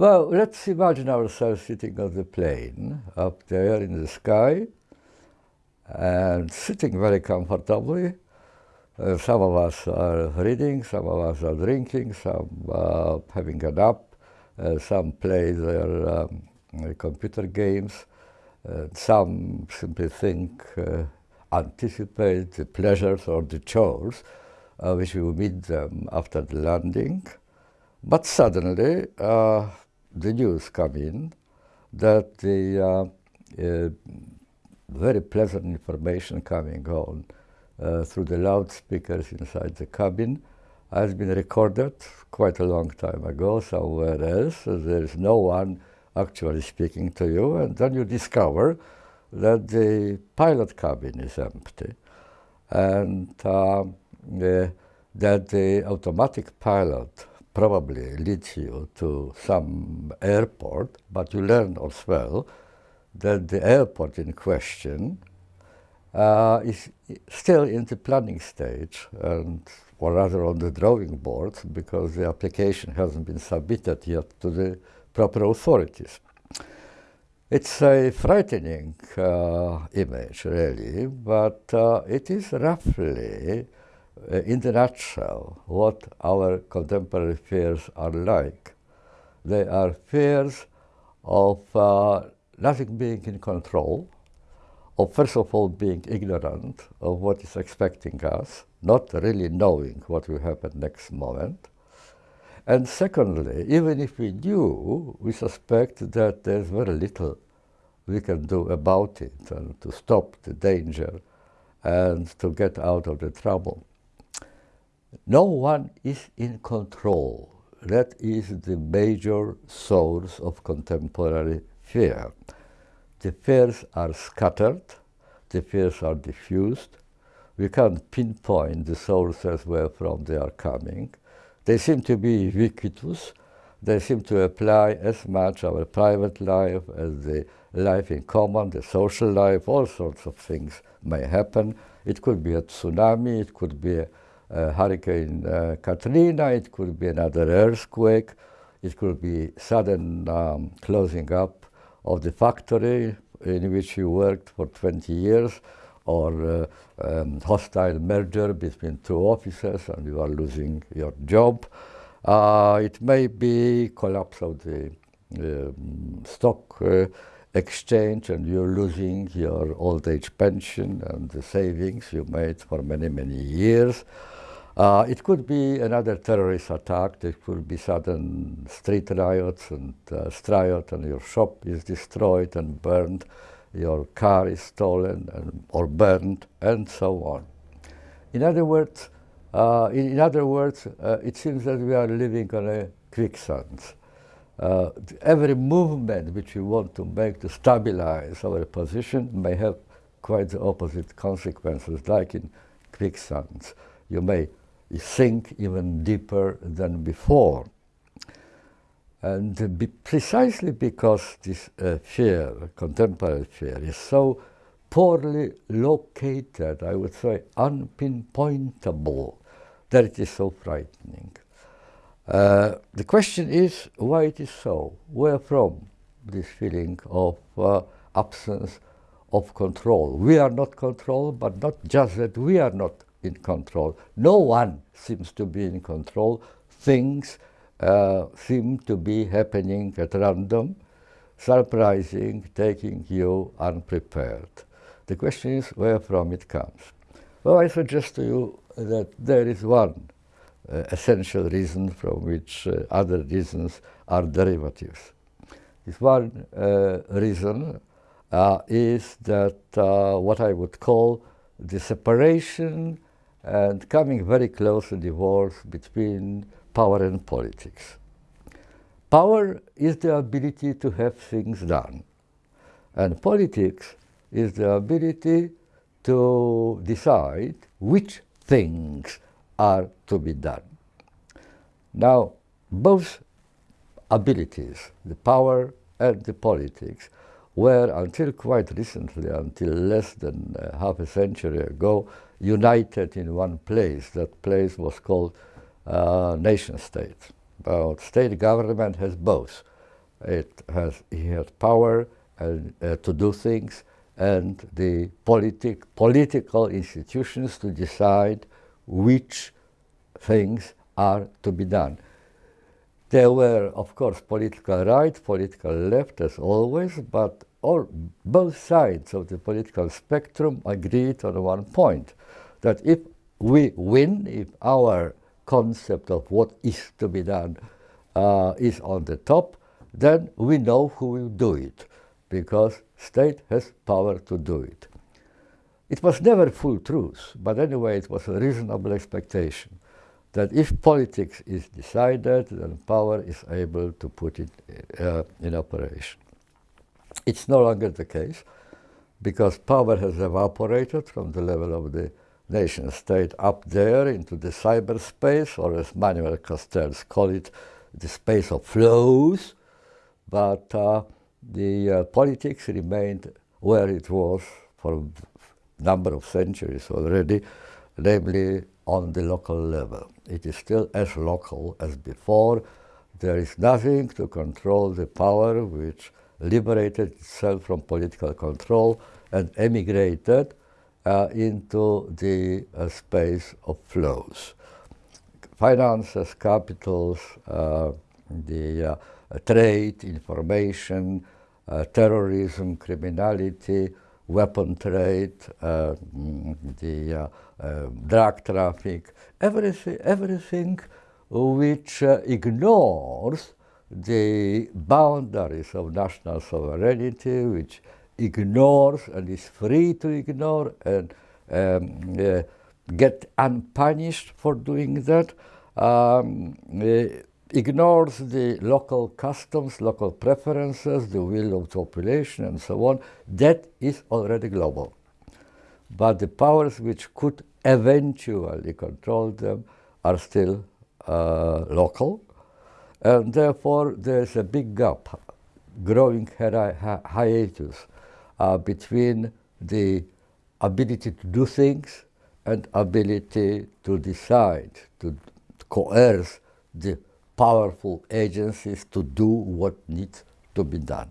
Well, let's imagine ourselves sitting on the plane up there in the sky and sitting very comfortably. Uh, some of us are reading, some of us are drinking, some uh, having a nap, uh, some play their um, computer games, uh, some simply think, uh, anticipate the pleasures or the chores uh, which will meet them after the landing. But suddenly, the news come in that the uh, uh, very pleasant information coming on uh, through the loudspeakers inside the cabin has been recorded quite a long time ago somewhere else. There is no one actually speaking to you, and then you discover that the pilot cabin is empty and uh, that the automatic pilot probably leads you to some airport, but you learn as well that the airport in question uh, is still in the planning stage, and, or rather on the drawing board, because the application hasn't been submitted yet to the proper authorities. It's a frightening uh, image, really, but uh, it is roughly in the nutshell, what our contemporary fears are like. They are fears of uh, nothing being in control, of first of all being ignorant of what is expecting us, not really knowing what will happen next moment. And secondly, even if we knew, we suspect that there's very little we can do about it and to stop the danger and to get out of the trouble. No one is in control. That is the major source of contemporary fear. The fears are scattered, the fears are diffused. We can't pinpoint the sources where from they are coming. They seem to be ubiquitous. They seem to apply as much our private life as the life in common, the social life, all sorts of things may happen. It could be a tsunami, it could be a Hurricane uh, Katrina, it could be another earthquake, it could be sudden um, closing up of the factory in which you worked for 20 years, or uh, um, hostile merger between two offices and you are losing your job. Uh, it may be collapse of the um, stock uh, exchange and you're losing your old age pension and the savings you made for many, many years. Uh, it could be another terrorist attack. There could be sudden street riots and uh, riot and your shop is destroyed and burned, your car is stolen and, or burned, and so on. In other words, uh, in, in, other words, uh, it seems that we are living on a quicksand. Uh, every movement which we want to make to stabilize our position may have quite the opposite consequences, like in quicksands. You may sink even deeper than before. And be precisely because this uh, fear, contemporary fear, is so poorly located, I would say unpinpointable, that it is so frightening. Uh, the question is why it is so, where from this feeling of uh, absence of control. We are not controlled, but not just that we are not in control. No one seems to be in control. Things uh, seem to be happening at random, surprising, taking you unprepared. The question is where from it comes. Well, I suggest to you that there is one uh, essential reason from which uh, other reasons are derivatives. This one uh, reason uh, is that uh, what I would call the separation and coming very close to divorce between power and politics. Power is the ability to have things done, and politics is the ability to decide which things are to be done. Now, both abilities, the power and the politics, were until quite recently, until less than uh, half a century ago, united in one place. That place was called uh, nation state. But state government has both it has, he has power and, uh, to do things and the politic, political institutions to decide which things are to be done. There were, of course, political right, political left, as always, but all, both sides of the political spectrum agreed on one point, that if we win, if our concept of what is to be done uh, is on the top, then we know who will do it, because state has power to do it. It was never full truth, but anyway, it was a reasonable expectation that if politics is decided, then power is able to put it uh, in operation. It's no longer the case, because power has evaporated from the level of the nation state up there into the cyberspace, or as Manuel Castells call it, the space of flows, but uh, the uh, politics remained where it was for a number of centuries already, namely on the local level. It is still as local as before. There is nothing to control the power which liberated itself from political control and emigrated uh, into the uh, space of flows. Finances, capitals, uh, the uh, trade, information, uh, terrorism, criminality, weapon trade, uh, the drug traffic, everything, everything which ignores the boundaries of national sovereignty, which ignores and is free to ignore and um, uh, get unpunished for doing that, um, uh, ignores the local customs, local preferences, the will of the population and so on, that is already global. But the powers which could eventually control them are still uh, local, and therefore there's a big gap, growing hi hiatus uh, between the ability to do things and ability to decide, to coerce the powerful agencies to do what needs to be done.